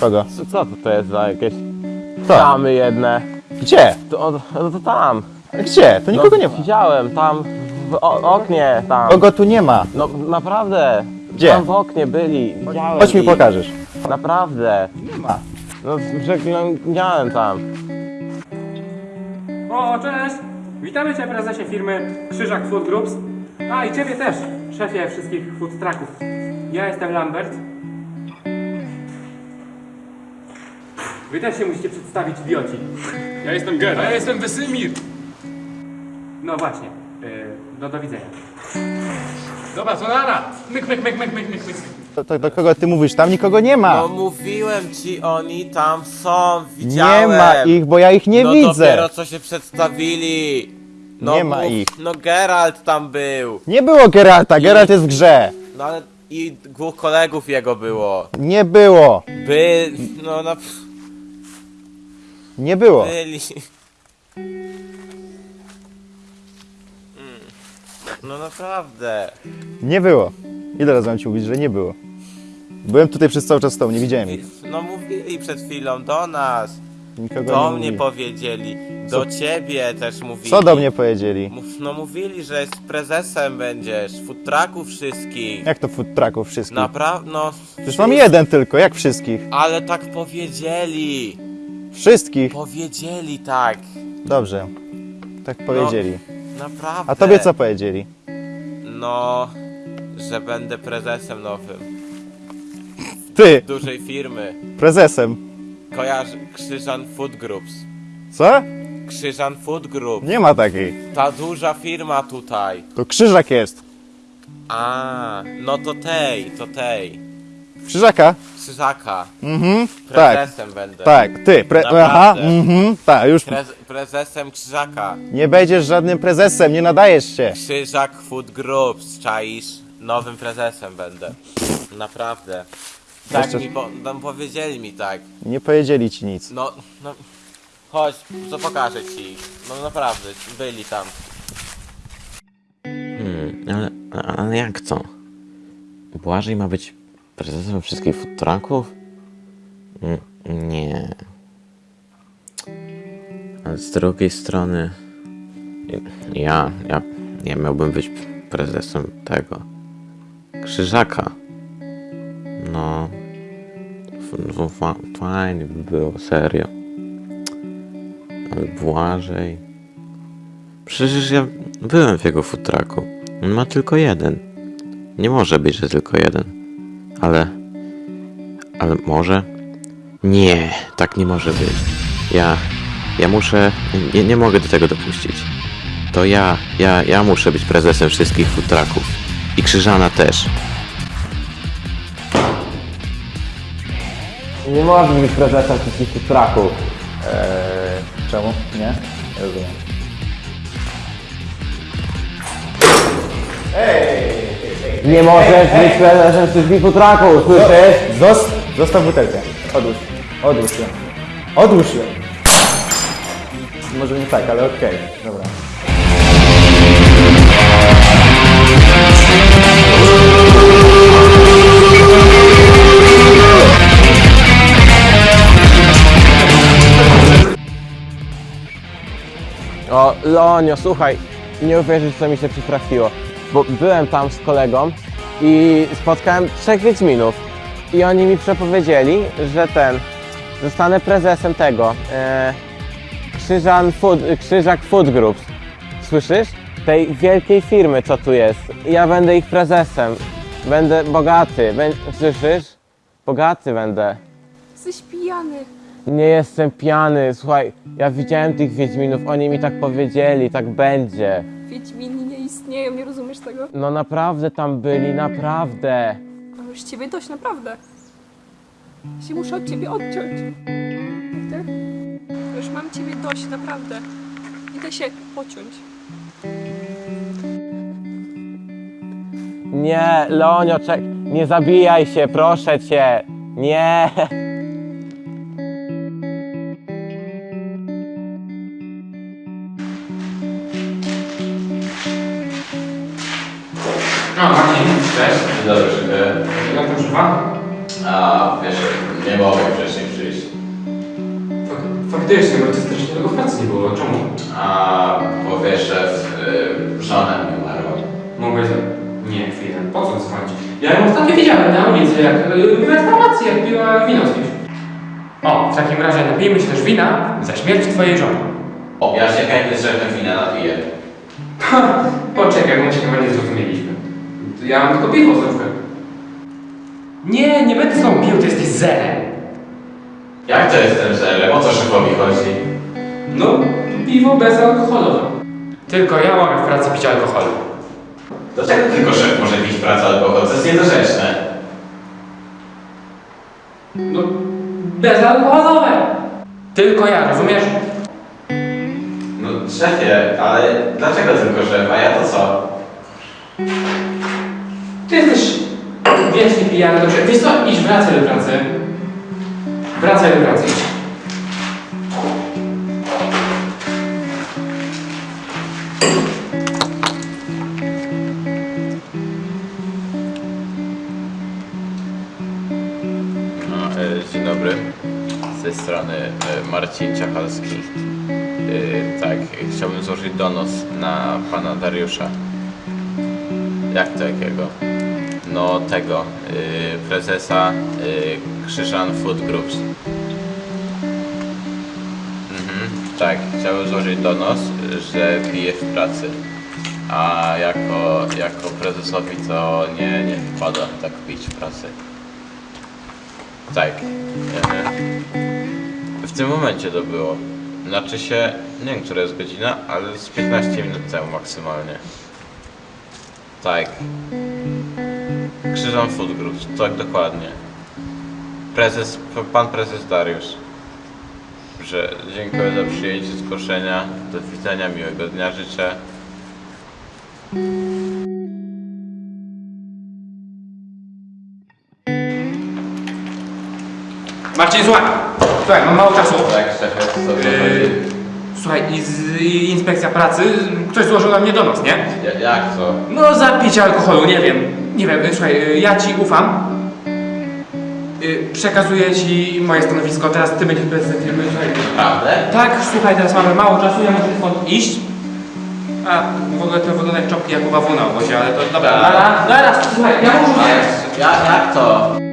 Kogo? Co, co to, to jest za jakieś Co? tamy jedne? Gdzie? To, o, no to tam. Gdzie? To nikogo no, nie ma. Widziałem, tam w o, oknie, tam. Kogo tu nie ma? No naprawdę. Gdzie? Tam w oknie byli, widziałem Chodź mi ich. pokażesz. Naprawdę. Nie ma. No przeglądałem tam. O, cześć! Witamy Cię prezesie firmy Krzyżak Food Groups. A i Ciebie też, szefie wszystkich food trucków. Ja jestem Lambert. Wy też się musicie przedstawić idioci. Ja jestem Geralt. A ja jestem Wesemir. No właśnie. Yy, no do widzenia. Dobra, to nara. Myk, myk, myk, myk, myk, myk, myk. To, to do kogo ty mówisz? Tam nikogo nie ma. No mówiłem ci, oni tam są, widziałem. Nie ma ich, bo ja ich nie no widzę. dopiero co się przedstawili. No Nie ma mów- ich. No Geralt tam był. Nie było Geralta, Geralt jest w grze. No ale i dwóch kolegów jego było. Nie było. By, no na, Nie było. byli. Mm. No naprawdę. Nie było. Ile razy mam ci mówić, że nie było? Byłem tutaj przez cały czas z tobą, nie widziałem ich. No mówili przed chwilą do nas. Nikogo Do nie mnie mówili. powiedzieli. Do ciebie też mówili. Co do mnie powiedzieli? Mów- No mówili, że z prezesem będziesz, food trucków wszystkich. Jak to food trucków wszystkich? Naprawdę, no. Przecież mam jeden tylko, jak wszystkich? Ale tak powiedzieli. Wszystkich. Powiedzieli tak. Dobrze. Tak powiedzieli. Naprawdę. A tobie co powiedzieli? No, że będę prezesem nowym. Ty, Dużej firmy. prezesem. Kojarzy Krzyżan Food Groups. Co? Krzyżan Food Group. Nie ma takiej. Ta duża firma tutaj. To krzyżak jest. A, no to tej, to tej. Krzyżaka? Krzyżaka. Mhm. Tak. Prezesem będę. Tak, ty. Pre Naprawdę. Aha, mhm. Tak, już. Prez prezesem Krzyżaka. Nie będziesz żadnym prezesem, nie nadajesz się. Krzyżak Food Groups, czaisz? Nowym prezesem będę. Naprawdę. Tak Jeszcze- mi po, no, powiedzieli mi tak. Nie powiedzieli ci nic. No, no. Chodź, co pokażę ci. No naprawdę, byli tam. Hmm, ale, ale jak co? Błażej ma być prezesem wszystkich food trucków? Mm, Nie. Ale z drugiej strony ja, ja, ja miałbym być prezesem tego Krzyżaka. No fa- fajnie by było, serio. Ale Błażej... Przecież ja byłem w jego futraku. On ma tylko jeden. Nie może być, że tylko jeden. Ale. Ale może? Nie, tak nie może być. Ja. Ja muszę. Nie, nie mogę do tego dopuścić. To ja, ja, ja muszę być prezesem wszystkich futraków. I Krzyżana też. Nie możesz być prezesem wszystkich tych traków. Eee, czemu? Nie? Nie rozumiem. Nie możesz być prezesem wszystkich futraków, słyszysz? Zos zostaw butelkę. Odłóż. Odłóż ją. Odłóż ją. Może nie tak, ale okej. Dobra. O, Leonio, słuchaj, nie uwierzysz, co mi się przytrafiło. Bo byłem tam z kolegą i spotkałem trzech Wiedźminów. I oni mi przepowiedzieli, że ten, zostanę prezesem tego, e, Krzyżan Food, Krzyżak Food Groups. Słyszysz? Tej wielkiej firmy, co tu jest. Ja będę ich prezesem. Będę bogaty. Bę, słyszysz? Bogaty będę. Jesteś pijany. Nie jestem pijany, słuchaj, ja widziałem tych Wiedźminów, oni mi tak powiedzieli, tak będzie. Wiedźmini nie istnieją, nie rozumiesz tego? No naprawdę tam byli, naprawdę. Mam już ciebie dość, naprawdę. Ja się muszę od ciebie odciąć. Ty? Już mam ciebie dość, naprawdę. Idę się pociąć. Nie, Leonio, czek, nie zabijaj się, proszę cię. Nie. No, Marcin, cześć. Dobrze, dziękuję. Jak tam żywa? A wiesz, nie mogę wcześniej przyjść. Fak- Faktycznie, bo ty strasznie tego w pracy nie było. Czemu? A bo wiesz, że y, żona mi umarła. Mogłeś... Nie, chwilę. Po co dzwonić? Ja ją ostatnio widziałem na ulicy, jak y, w restauracji, jak piła wino z kimś. O, w takim razie napijmy się też wina za śmierć twojej żony. O, ja się chętnie z wina napiję. Poczekaj, my się chyba nie zrozumieliśmy. Ja mam tylko piwo z różką. Nie, nie będę z tobą pił, ty jesteś zerem. Jak to jestem zerem? O co szefowi chodzi? No, piwo bezalkoholowe. Tylko ja mogę w pracy pić alkohol. Dlaczego tylko szef może pić pracę alkohol? To jest niedorzeczne. No, bezalkoholowe. Tylko ja, rozumiesz? No szefie, ale dlaczego tylko szef? A ja to co? Ty jesteś wiecznie pijany, dobrze. Wiesz co, idź, wracaj do pracy. Wracaj do pracy, idź. No, e, dzień dobry. Z tej strony e, Marcin Ciachalski. E, tak, chciałbym złożyć donos na pana Dariusza. Jak to jakiego? No tego, e, prezesa e, Krzyżan Food Groups. Mhm, tak, chciałbym złożyć donos, że piję w pracy. A jako, jako prezesowi to nie, nie wpada tak pić w pracy. Tak. E, W tym momencie to było. Znaczy się, nie wiem, która jest godzina, ale z 15 minut temu maksymalnie. Tak. Krzyżan Food Groups, tak dokładnie. Prezes, pan prezes Dariusz. Że dziękuję za przyjęcie zgłoszenia. Do widzenia, miłego dnia życzę. Marcin, słuchaj. Słuchaj, mam mało czasu. Tak, szefie, co to Yy, słuchaj, i z, i inspekcja pracy, ktoś złożył na mnie donos, nie? Ja- Jak to? No za picie alkoholu, nie wiem. Nie wiem, słuchaj, y, ja ci ufam. Y, Przekazuję ci moje stanowisko, teraz ty będziesz prezesem firmy. Słuchaj. Prawdę? Tak, słuchaj, teraz mamy mało czasu, ja muszę stąd iść. A, w ogóle to wygląda jak czopki Jakuba W na obozie, ale to dobra. Nara, słuchaj, ja muszę... Jak, jak to?